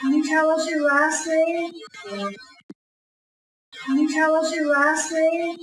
Can you tell us your last name? Can you tell us your last name?